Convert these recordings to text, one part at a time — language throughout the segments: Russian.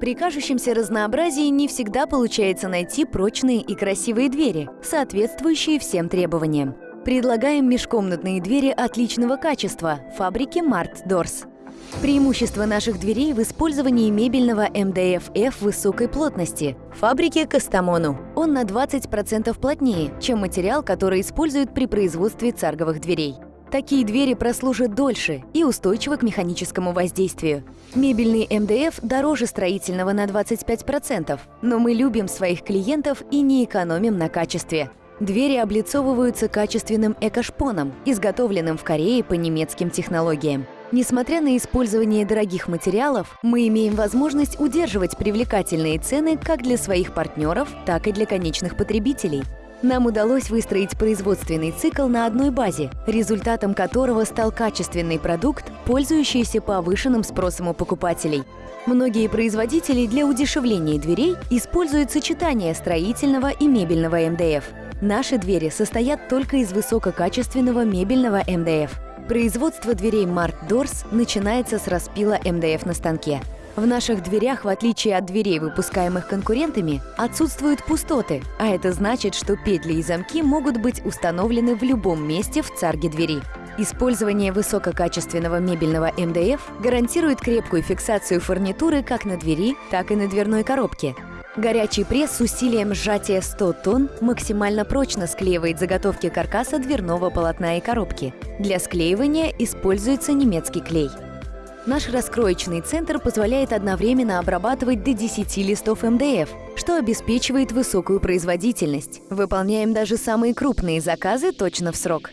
При кажущемся разнообразии не всегда получается найти прочные и красивые двери, соответствующие всем требованиям. Предлагаем межкомнатные двери отличного качества фабрики Mart Doors. Преимущество наших дверей в использовании мебельного МДФ-F высокой плотности фабрики Кастамону. Он на 20% плотнее, чем материал, который используют при производстве царговых дверей. Такие двери прослужат дольше и устойчивы к механическому воздействию. Мебельный МДФ дороже строительного на 25%, но мы любим своих клиентов и не экономим на качестве. Двери облицовываются качественным экошпоном, изготовленным в Корее по немецким технологиям. Несмотря на использование дорогих материалов, мы имеем возможность удерживать привлекательные цены как для своих партнеров, так и для конечных потребителей. Нам удалось выстроить производственный цикл на одной базе, результатом которого стал качественный продукт, пользующийся повышенным спросом у покупателей. Многие производители для удешевления дверей используют сочетание строительного и мебельного МДФ. Наши двери состоят только из высококачественного мебельного МДФ. Производство дверей Mart Doors начинается с распила МДФ на станке. В наших дверях, в отличие от дверей, выпускаемых конкурентами, отсутствуют пустоты, а это значит, что петли и замки могут быть установлены в любом месте в царге двери. Использование высококачественного мебельного МДФ гарантирует крепкую фиксацию фурнитуры как на двери, так и на дверной коробке. Горячий пресс с усилием сжатия 100 тонн максимально прочно склеивает заготовки каркаса дверного полотна и коробки. Для склеивания используется немецкий клей. Наш раскроечный центр позволяет одновременно обрабатывать до 10 листов МДФ, что обеспечивает высокую производительность. Выполняем даже самые крупные заказы точно в срок.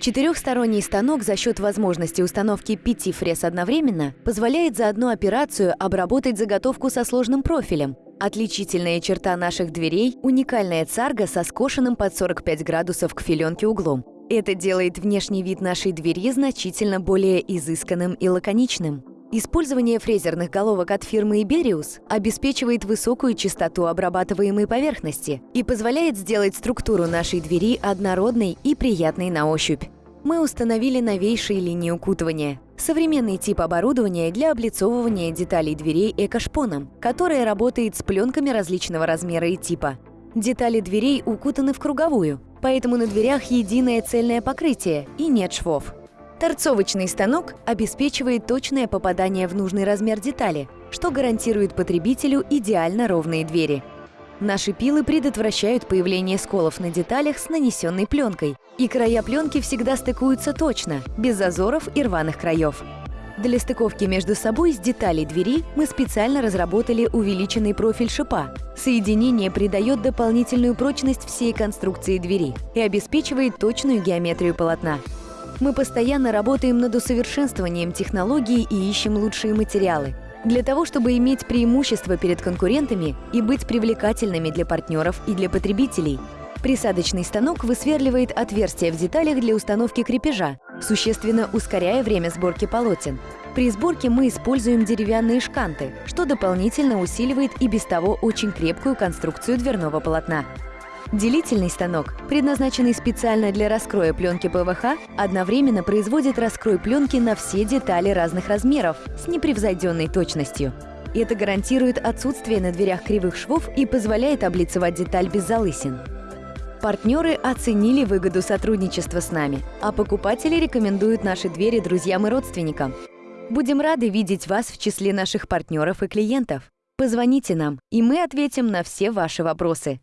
Четырехсторонний станок за счет возможности установки пяти фрез одновременно позволяет за одну операцию обработать заготовку со сложным профилем. Отличительная черта наших дверей – уникальная царга со скошенным под 45 градусов к филенке углом. Это делает внешний вид нашей двери значительно более изысканным и лаконичным. Использование фрезерных головок от фирмы Iberius обеспечивает высокую частоту обрабатываемой поверхности и позволяет сделать структуру нашей двери однородной и приятной на ощупь. Мы установили новейшие линии укутывания – современный тип оборудования для облицовывания деталей дверей экошпоном, которое работает с пленками различного размера и типа. Детали дверей укутаны в круговую, поэтому на дверях единое цельное покрытие и нет швов. Торцовочный станок обеспечивает точное попадание в нужный размер детали, что гарантирует потребителю идеально ровные двери. Наши пилы предотвращают появление сколов на деталях с нанесенной пленкой, и края пленки всегда стыкуются точно, без зазоров и рваных краев. Для стыковки между собой с деталей двери мы специально разработали увеличенный профиль шипа. Соединение придает дополнительную прочность всей конструкции двери и обеспечивает точную геометрию полотна. Мы постоянно работаем над усовершенствованием технологий и ищем лучшие материалы. Для того, чтобы иметь преимущество перед конкурентами и быть привлекательными для партнеров и для потребителей, присадочный станок высверливает отверстия в деталях для установки крепежа, существенно ускоряя время сборки полотен. При сборке мы используем деревянные шканты, что дополнительно усиливает и без того очень крепкую конструкцию дверного полотна. Делительный станок, предназначенный специально для раскроя пленки ПВХ, одновременно производит раскрой пленки на все детали разных размеров с непревзойденной точностью. Это гарантирует отсутствие на дверях кривых швов и позволяет облицевать деталь без залысин. Партнеры оценили выгоду сотрудничества с нами, а покупатели рекомендуют наши двери друзьям и родственникам. Будем рады видеть вас в числе наших партнеров и клиентов. Позвоните нам, и мы ответим на все ваши вопросы.